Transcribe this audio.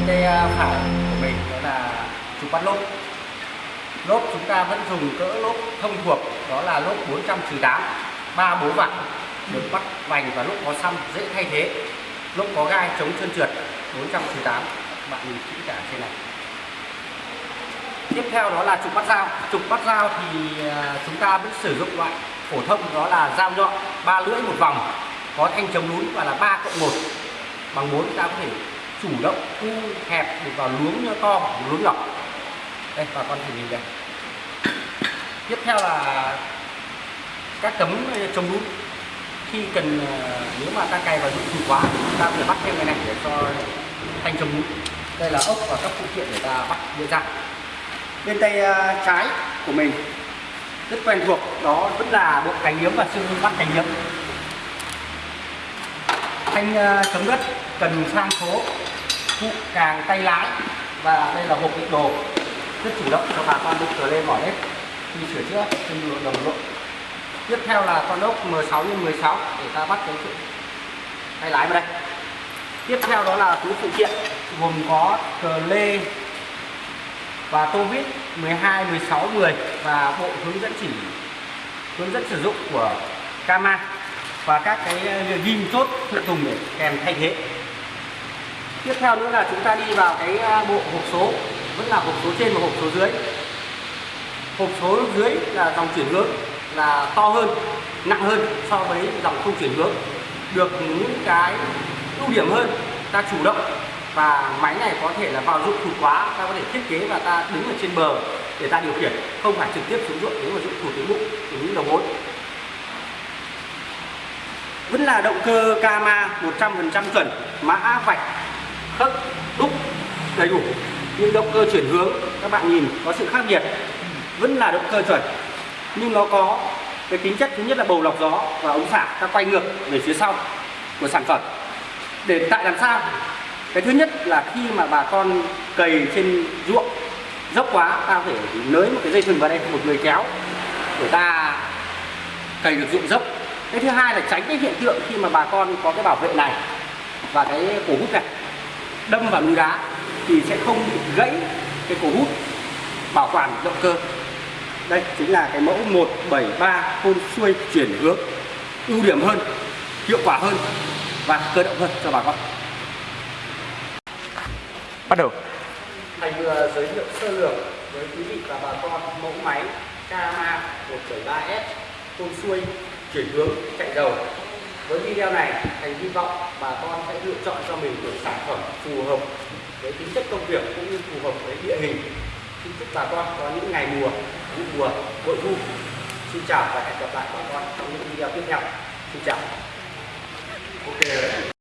bên tay à, phải của mình đó là chụp bắt lốp. Lốp chúng ta vẫn dùng cỡ lốp thông thuộc, đó là lốp 408 ba bốn vặn được bắt vành và lốp có xăm dễ thay thế. Lốp có gai chống trơn trượt 408 bạn nhìn kỹ cả trên này. Tiếp theo đó là trục bắt dao. Trục bắt dao thì à, chúng ta vẫn sử dụng loại phổ thông, đó là dao nhọn, ba lưỡi một vòng, có thanh chống lún và là 3 cộng 1 bằng 4 ta có thể chủ động thu hẹp được vào luống to hoặc luống nhỏ. Đây, bà con thử nhìn đây. Tiếp theo là các tấm ờ, chống lũ khi cần ờ, nếu mà ta cày vào dụng cụ quá ta phải bắt thêm cái này để cho thanh chống lũ đây là ốc và các phụ kiện để ta bắt dễ dàng bên tay ờ, trái của mình rất quen thuộc, đó vẫn là bộ cánh yếm và xương bắt cánh yếm thanh chống đất cần sang số phụ càng tay lái. Và đây là hộp đựng đồ rất chủ động cho bà con đựng trở lên bỏ hết khi sửa chữa trên đường đồng lộ tiếp theo là con ốc M6 x 16 để ta bắt cái tay lái vào đây. Tiếp theo đó là túi phụ kiện, gồm có cờ lê và tô vít 12 16 10 và bộ hướng dẫn chỉ, hướng dẫn sử dụng của Kama và các cái ghim chốt phụ tùng để kèm thay thế tiếp theo nữa là chúng ta đi vào cái bộ hộp số. Vẫn là hộp số trên và hộp số dưới. Hộp số dưới là dòng chuyển hướng là to hơn, nặng hơn so với dòng không chuyển hướng. Được những cái ưu điểm hơn, ta chủ động và máy này có thể là vào dụng thụt quá ta có thể thiết kế và ta đứng ở trên bờ để ta điều khiển, không phải trực tiếp xuống ruộng nếu mà dụng thụt đến bụng đến đầu mối. Vẫn là động cơ Kama 100% chuẩn, mã vạch khớp, đúc đầy đủ. Nhưng động cơ chuyển hướng, các bạn nhìn, có sự khác biệt. Vẫn là động cơ chuẩn, nhưng nó có cái tính chất thứ nhất là bầu lọc gió và ống xả. Ta quay ngược về phía sau của sản phẩm để tại làm sao? Cái thứ nhất là khi mà bà con cày trên ruộng, dốc quá, ta phải nới một cái dây thừng vào đây, một người kéo để ta cày được ruộng dốc. Cái thứ hai là tránh cái hiện tượng khi mà bà con có cái bảo vệ này và cái cổ hút này đâm vào núi đá thì sẽ không bị gãy cái cổ hút bảo quản động cơ. Đây chính là cái mẫu 173 phun xuôi chuyển hướng ưu điểm hơn hiệu quả hơn và cơ động hơn cho bà con. Bắt đầu. Thầy vừa giới thiệu sơ lược với quý vị và bà con mẫu máy Kama 173S phun xuôi chuyển hướng chạy dầu với video này, thành hy vọng bà con sẽ lựa chọn cho mình được sản phẩm phù hợp với tính chất công việc cũng như phù hợp với địa hình. Xin chúc bà con có những ngày mùa, vụ mùa bội thu. Xin chào và hẹn gặp lại bà con trong những video tiếp theo. Xin chào. Ok